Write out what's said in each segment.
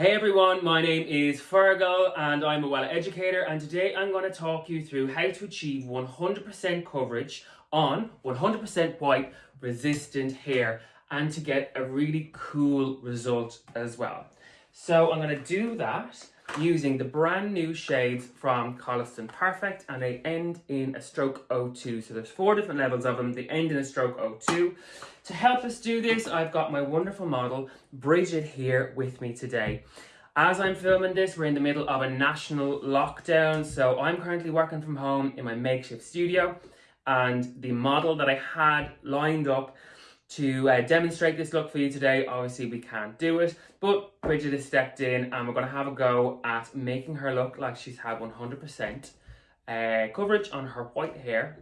Hey everyone, my name is Fergal and I'm a Wella educator and today I'm going to talk you through how to achieve 100% coverage on 100% white resistant hair and to get a really cool result as well. So I'm going to do that using the brand new shades from Koleston Perfect and they end in a stroke 02. So there's four different levels of them. They end in a stroke 02. To help us do this, I've got my wonderful model, Bridget, here with me today. As I'm filming this, we're in the middle of a national lockdown. So I'm currently working from home in my makeshift studio and the model that I had lined up to uh, demonstrate this look for you today. Obviously, we can't do it, but Bridget has stepped in and we're going to have a go at making her look like she's had 100% uh, coverage on her white hair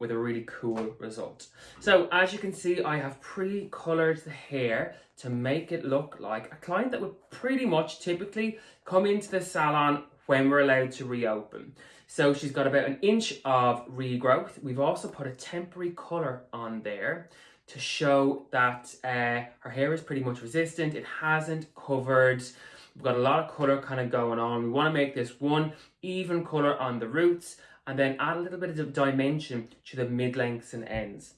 with a really cool result. So as you can see, I have pre-colored the hair to make it look like a client that would pretty much typically come into the salon when we're allowed to reopen. So she's got about an inch of regrowth. We've also put a temporary color on there to show that uh, her hair is pretty much resistant. It hasn't covered. We've got a lot of colour kind of going on. We want to make this one even colour on the roots and then add a little bit of dimension to the mid-lengths and ends.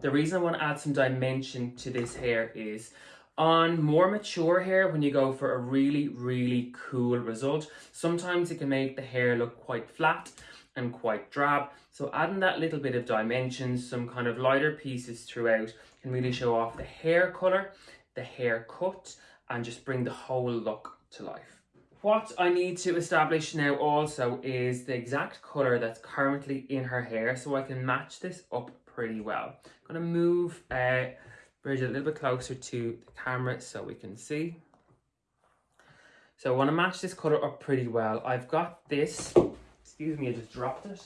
The reason I want to add some dimension to this hair is on more mature hair, when you go for a really, really cool result, sometimes it can make the hair look quite flat and quite drab. So adding that little bit of dimension, some kind of lighter pieces throughout can really show off the hair colour, the hair cut, and just bring the whole look to life. What I need to establish now also is the exact colour that's currently in her hair so I can match this up pretty well. I'm to move uh, Bridget a little bit closer to the camera so we can see. So I want to match this colour up pretty well. I've got this excuse me, I just dropped it.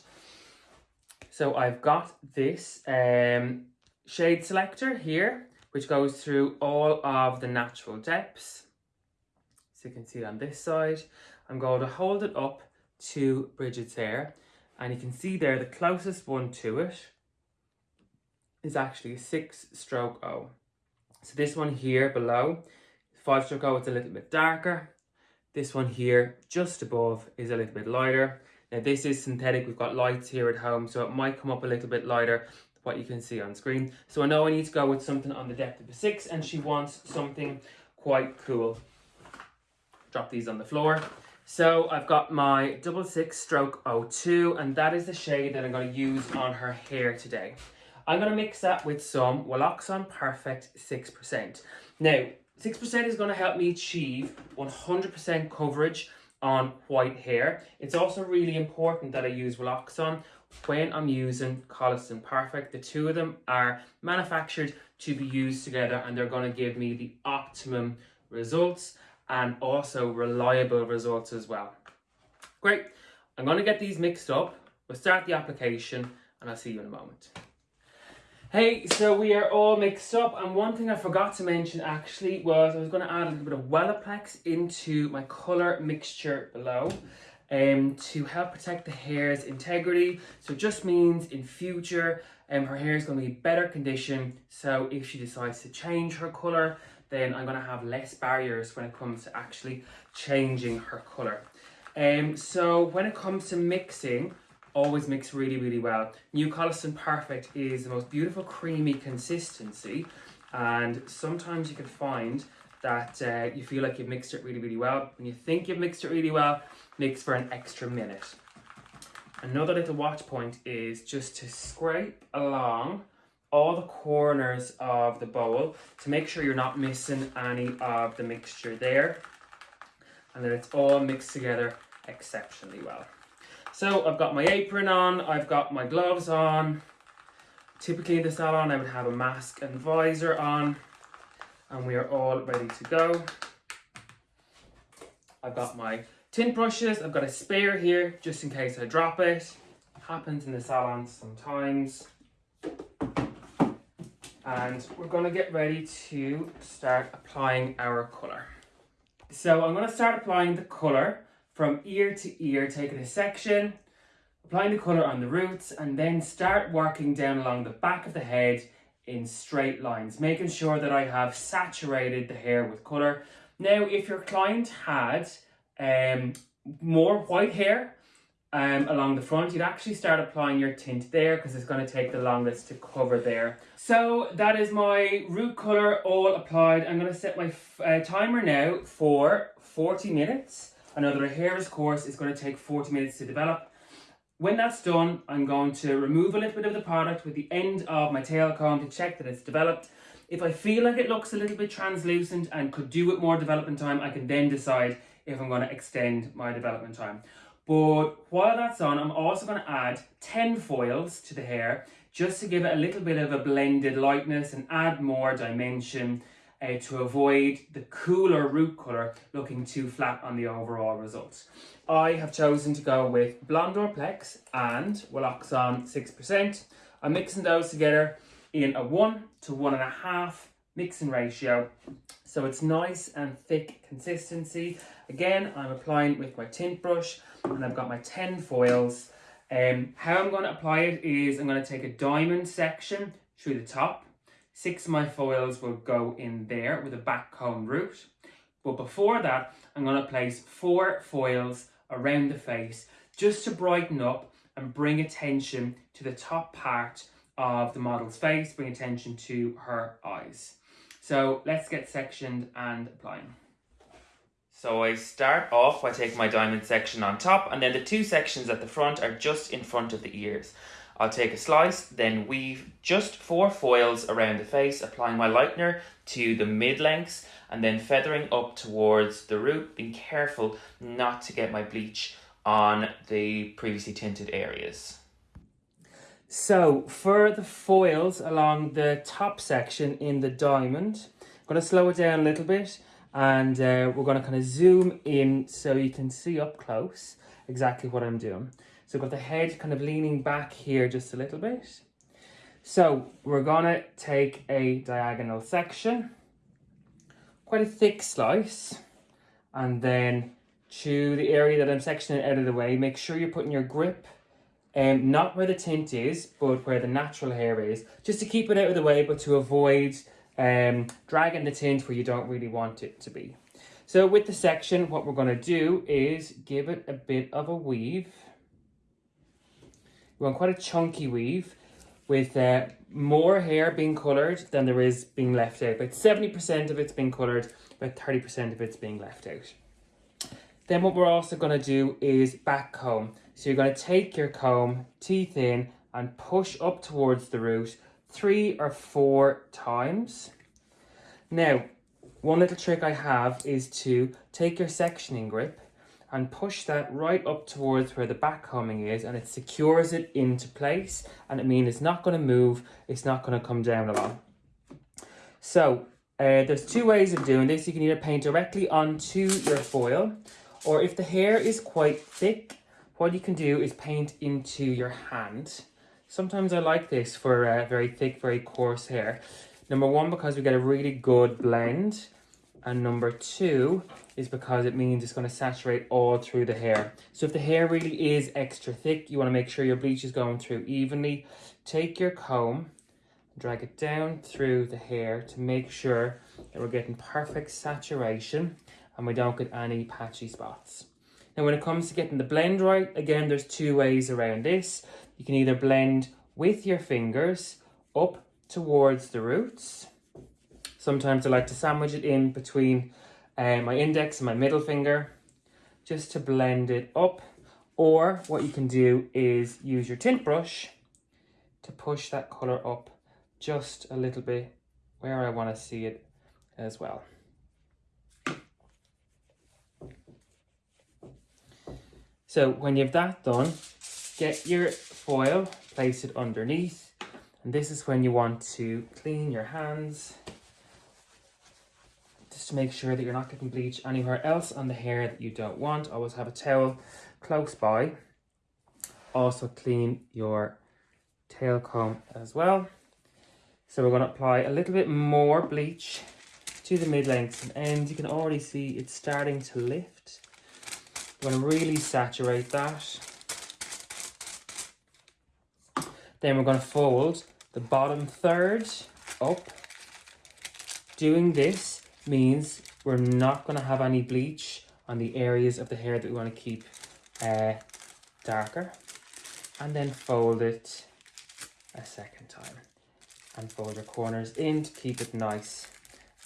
So I've got this um, shade selector here, which goes through all of the natural depths. So you can see on this side, I'm going to hold it up to Bridget's hair. And you can see there, the closest one to it is actually a six stroke O. So this one here below, five stroke O, it's a little bit darker. This one here, just above, is a little bit lighter. Now this is synthetic, we've got lights here at home, so it might come up a little bit lighter what you can see on screen. So I know I need to go with something on the depth of a six and she wants something quite cool. Drop these on the floor. So I've got my double six stroke 02 and that is the shade that I'm going to use on her hair today. I'm going to mix that with some Welloxon Perfect 6%. Now, 6% is going to help me achieve 100% coverage on white hair. It's also really important that I use Welloxon when I'm using Koleston Perfect. The two of them are manufactured to be used together and they're going to give me the optimum results and also reliable results as well. Great. I'm going to get these mixed up. We'll start the application and I'll see you in a moment. Hey, so we are all mixed up and one thing I forgot to mention actually was I was going to add a little bit of Wellaplex into my colour mixture below um, to help protect the hair's integrity. So it just means in future um, her hair is going to be better condition so if she decides to change her colour then I'm going to have less barriers when it comes to actually changing her colour. Um, so when it comes to mixing, always mix really, really well. New Koleston Perfect is the most beautiful creamy consistency and sometimes you can find that uh, you feel like you've mixed it really, really well. When you think you've mixed it really well, mix for an extra minute. Another little watch point is just to scrape along all the corners of the bowl to make sure you're not missing any of the mixture there and that it's all mixed together exceptionally well. So I've got my apron on, I've got my gloves on. Typically in the salon I would have a mask and visor on and we are all ready to go. I've got my tint brushes, I've got a spare here just in case I drop it. Happens in the salon sometimes. And we're going to get ready to start applying our colour. So I'm going to start applying the colour from ear to ear, taking a section, applying the colour on the roots, and then start working down along the back of the head in straight lines, making sure that I have saturated the hair with colour. Now, if your client had um, more white hair um, along the front, you'd actually start applying your tint there because it's going to take the longest to cover there. So that is my root colour all applied. I'm going to set my uh, timer now for 40 minutes. Know hair's course is going to take 40 minutes to develop. When that's done, I'm going to remove a little bit of the product with the end of my tail comb to check that it's developed. If I feel like it looks a little bit translucent and could do with more development time, I can then decide if I'm going to extend my development time. But while that's on, I'm also going to add 10 foils to the hair just to give it a little bit of a blended lightness and add more dimension uh, to avoid the cooler root colour looking too flat on the overall results. I have chosen to go with Blondor Plex and Welloxon 6%. I'm mixing those together in a 1 to 1.5 mixing ratio so it's nice and thick consistency. Again, I'm applying with my tint brush and I've got my 10 foils. Um, how I'm going to apply it is I'm going to take a diamond section through the top Six of my foils will go in there with a back comb root. But before that, I'm going to place four foils around the face just to brighten up and bring attention to the top part of the model's face, bring attention to her eyes. So let's get sectioned and applying. So I start off by taking my diamond section on top and then the two sections at the front are just in front of the ears. I'll take a slice, then weave just four foils around the face, applying my lightener to the mid-lengths and then feathering up towards the root, being careful not to get my bleach on the previously tinted areas. So for the foils along the top section in the diamond, I'm going to slow it down a little bit and uh, we're going to kind of zoom in so you can see up close exactly what I'm doing. So we've got the head kind of leaning back here just a little bit. So we're gonna take a diagonal section, quite a thick slice, and then to the area that I'm sectioning out of the way, make sure you're putting your grip um, not where the tint is, but where the natural hair is, just to keep it out of the way, but to avoid um, dragging the tint where you don't really want it to be. So with the section, what we're to do is give it a bit of a weave. We want quite a chunky weave with uh, more hair being coloured than there is being left out. About 70% of it's being coloured, about 30% of it's being left out. Then what we're also going to do is back comb. So you're going to take your comb, teeth in, and push up towards the root three or four times. Now, one little trick I have is to take your sectioning grip and push that right up towards where the back combing is and it secures it into place and it means it's not going to move, it's not going to come down along. So uh, there's two ways of doing this. You can either paint directly onto your foil or if the hair is quite thick, what you can do is paint into your hand. Sometimes I like this for uh, very thick, very coarse hair. Number one, because we get a really good blend. And number two is because it means it's going to saturate all through the hair. So if the hair really is extra thick, you want to make sure your bleach is going through evenly. Take your comb, drag it down through the hair to make sure that we're getting perfect saturation and we don't get any patchy spots. Now when it comes to getting the blend right, again, there's two ways around this. You can either blend with your fingers up towards the roots Sometimes I like to sandwich it in between uh, my index and my middle finger just to blend it up. Or what you can do is use your tint brush to push that colour up just a little bit where I want to see it as well. So when you've that done, get your foil, place it underneath, and this is when you want to clean your hands to make sure that you're not getting bleach anywhere else on the hair that you don't want. Always have a towel close by. Also clean your tail comb as well. So we're going to apply a little bit more bleach to the mid-lengths and. You can already see it's starting to lift. We're going to really saturate that. Then we're going to fold the bottom third up. Doing this means we're not going to have any bleach on the areas of the hair that we want to keep uh, darker. And then fold it a second time. And fold your corners in to keep it nice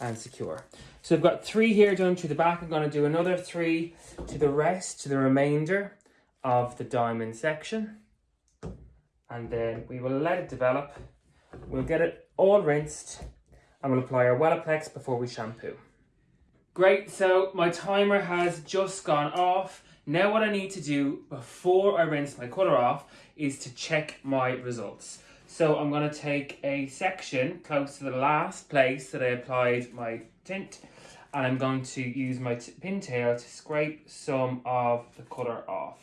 and secure. So I've got three here done to the back. I'm going to do another three to the rest, to the remainder of the diamond section. And then we will let it develop. We'll get it all rinsed and we'll apply our Wellaplex before we shampoo. Great, so my timer has just gone off. Now what I need to do before I rinse my colour off is to check my results. So I'm going to take a section close to the last place that I applied my tint and I'm going to use my pintail to scrape some of the colour off.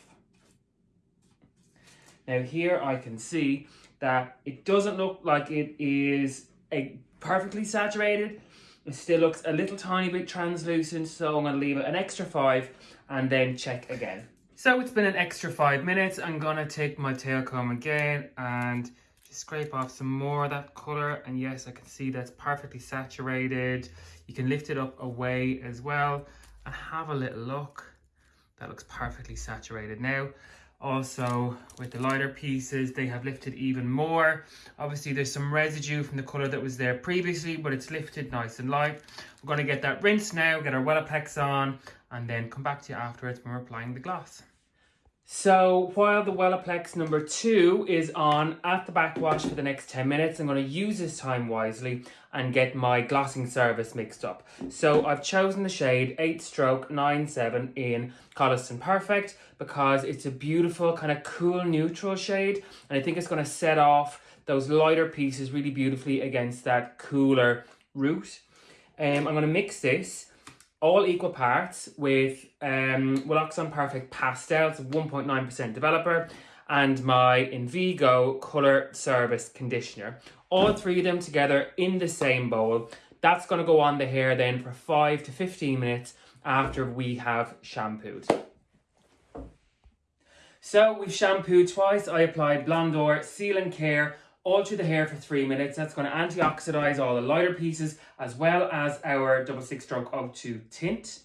Now here I can see that it doesn't look like it is a perfectly saturated. It still looks a little tiny bit translucent, so I'm to leave it an extra five and then check again. So it's been an extra five minutes. I'm to take my tail comb again and just scrape off some more of that colour. And yes, I can see that's perfectly saturated. You can lift it up away as well and have a little look. That looks perfectly saturated now. Also, with the lighter pieces, they have lifted even more. Obviously, there's some residue from the colour that was there previously, but it's lifted nice and light. We're going to get that rinsed now, get our Wellaplex on, and then come back to you afterwards when we're applying the gloss. So while the Wellaplex number two is on at the backwash for the next 10 minutes, I'm going to use this time wisely and get my glossing service mixed up. So I've chosen the shade 8 stroke 97 in Koleston Perfect because it's a beautiful kind of cool neutral shade and I think it's going to set off those lighter pieces really beautifully against that cooler root. Um, I'm going to mix this all equal parts with um, Perfect Pastels, 1.9% developer, and my Invigo Colour Service Conditioner. All three of them together in the same bowl. That's going to go on the hair then for 5 to 15 minutes after we have shampooed. So we've shampooed twice. I applied Blondor Seal and Care all through the hair for three minutes. That's going to antioxidize all the lighter pieces as well as our double six stroke O2 tint.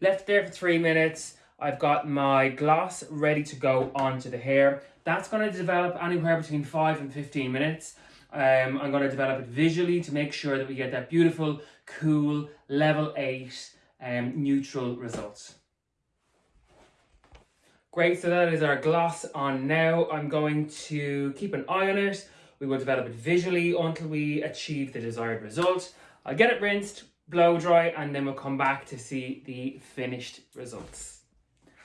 Left there for three minutes. I've got my gloss ready to go onto the hair. That's going to develop anywhere between 5 and 15 minutes. Um, I'm going to develop it visually to make sure that we get that beautiful, cool, level 8 um, neutral results. Great, so that is our gloss on now. I'm going to keep an eye on it. We will develop it visually until we achieve the desired result. I'll get it rinsed, blow dry, and then we'll come back to see the finished results.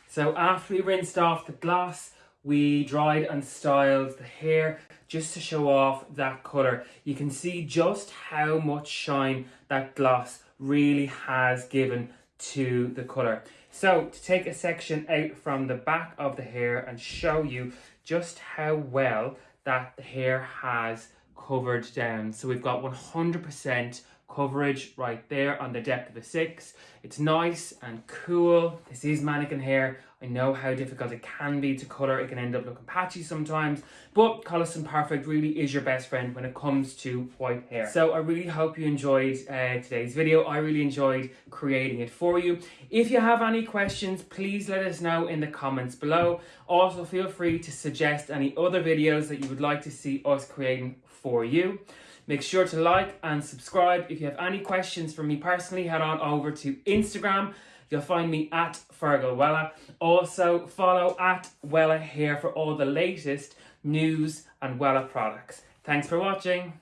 So after we rinsed off the gloss, we dried and styled the hair just to show off that colour. You can see just how much shine that gloss really has given to the colour. So to take a section out from the back of the hair and show you just how well that the hair has covered down. So we've got 100% coverage right there on the depth of a six. It's nice and cool. This is mannequin hair. I know how difficult it can be to colour. It can end up looking patchy sometimes, but Koleston Perfect really is your best friend when it comes to white hair. So I really hope you enjoyed uh, today's video. I really enjoyed creating it for you. If you have any questions, please let us know in the comments below. Also, feel free to suggest any other videos that you would like to see us creating for you. Make sure to like and subscribe. If you have any questions for me personally, head on over to Instagram. You'll find me at Fergal Wella. Also, follow at Wella here for all the latest news and Wella products. Thanks for watching.